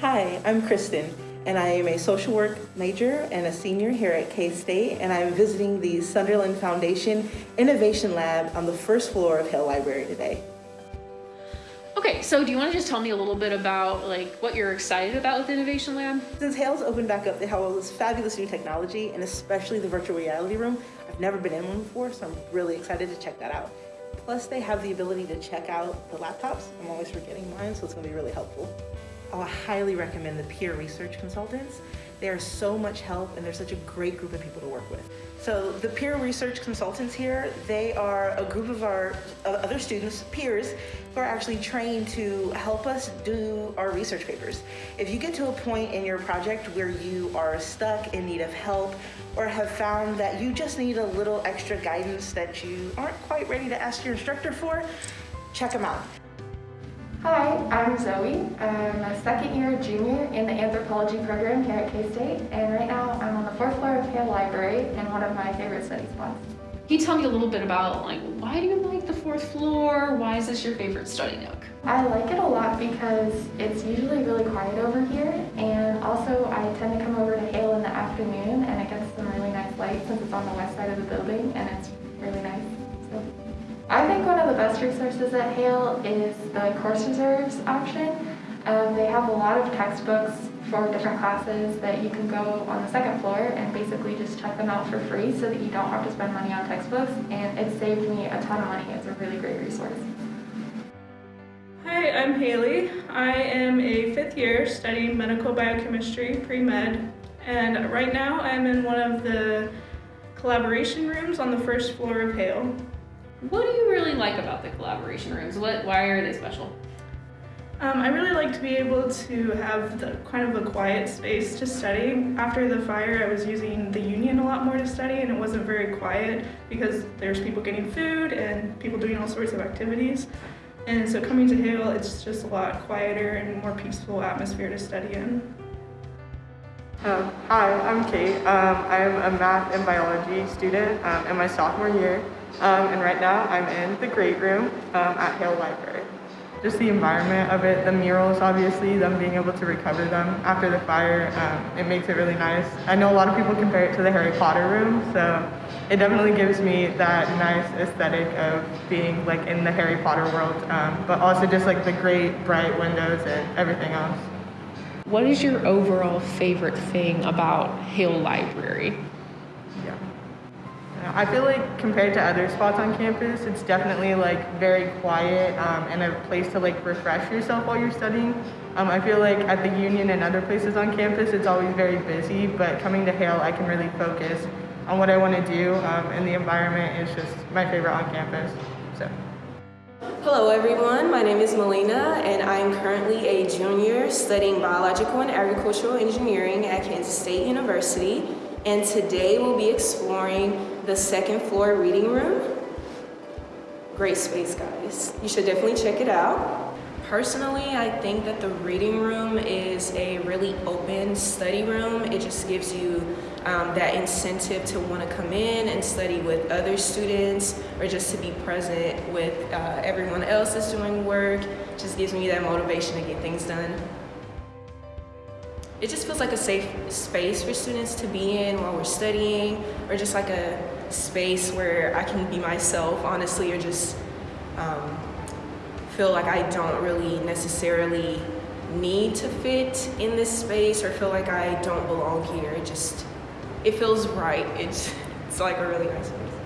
Hi, I'm Kristen, and I am a social work major and a senior here at K-State, and I'm visiting the Sunderland Foundation Innovation Lab on the first floor of Hale Library today. Okay, so do you want to just tell me a little bit about like what you're excited about with Innovation Lab? Since Hale's opened back up, they have all this fabulous new technology, and especially the virtual reality room. I've never been in one before, so I'm really excited to check that out. Plus, they have the ability to check out the laptops. I'm always forgetting mine, so it's gonna be really helpful. I highly recommend the peer research consultants. They are so much help and they're such a great group of people to work with. So the peer research consultants here, they are a group of our uh, other students, peers, who are actually trained to help us do our research papers. If you get to a point in your project where you are stuck in need of help or have found that you just need a little extra guidance that you aren't quite ready to ask your instructor for, check them out. Hi, I'm Zoe. I'm a second year junior in the anthropology program here at K-State and right now I'm on the fourth floor of Hale Library in one of my favorite study spots. Can you tell me a little bit about like why do you like the fourth floor? Why is this your favorite study nook? I like it a lot because it's usually really quiet over here and also I tend to come over to Hale in the afternoon and it gets some really nice light since it's on the west side of the building and it's really nice. So. I think one of best resources at Hale is the course reserves option. Um, they have a lot of textbooks for different classes that you can go on the second floor and basically just check them out for free so that you don't have to spend money on textbooks and it saved me a ton of money. It's a really great resource. Hi, I'm Haley. I am a fifth year studying medical biochemistry, pre-med, and right now I'm in one of the collaboration rooms on the first floor of Hale. What do you really like about the collaboration rooms? What, why are they special? Um, I really like to be able to have the kind of a quiet space to study. After the fire, I was using the union a lot more to study and it wasn't very quiet because there's people getting food and people doing all sorts of activities. And so coming to Hale, it's just a lot quieter and more peaceful atmosphere to study in. Um, hi, I'm Kate. Um, I'm a math and biology student um, in my sophomore year. Um, and right now I'm in the great room um, at Hale Library. Just the environment of it, the murals obviously, them being able to recover them after the fire, um, it makes it really nice. I know a lot of people compare it to the Harry Potter room, so it definitely gives me that nice aesthetic of being like in the Harry Potter world, um, but also just like the great bright windows and everything else. What is your overall favorite thing about Hale Library? I feel like compared to other spots on campus, it's definitely like very quiet um, and a place to like refresh yourself while you're studying. Um, I feel like at the Union and other places on campus, it's always very busy, but coming to Hale, I can really focus on what I want to do um, and the environment is just my favorite on campus. So. Hello everyone, my name is Melina and I am currently a junior studying biological and agricultural engineering at Kansas State University and today we'll be exploring the second floor reading room. Great space, guys. You should definitely check it out. Personally, I think that the reading room is a really open study room. It just gives you um, that incentive to want to come in and study with other students or just to be present with uh, everyone else that's doing work. Just gives me that motivation to get things done. It just feels like a safe space for students to be in while we're studying or just like a space where I can be myself, honestly, or just um, feel like I don't really necessarily need to fit in this space or feel like I don't belong here. It just, it feels right. It's, it's like a really nice space.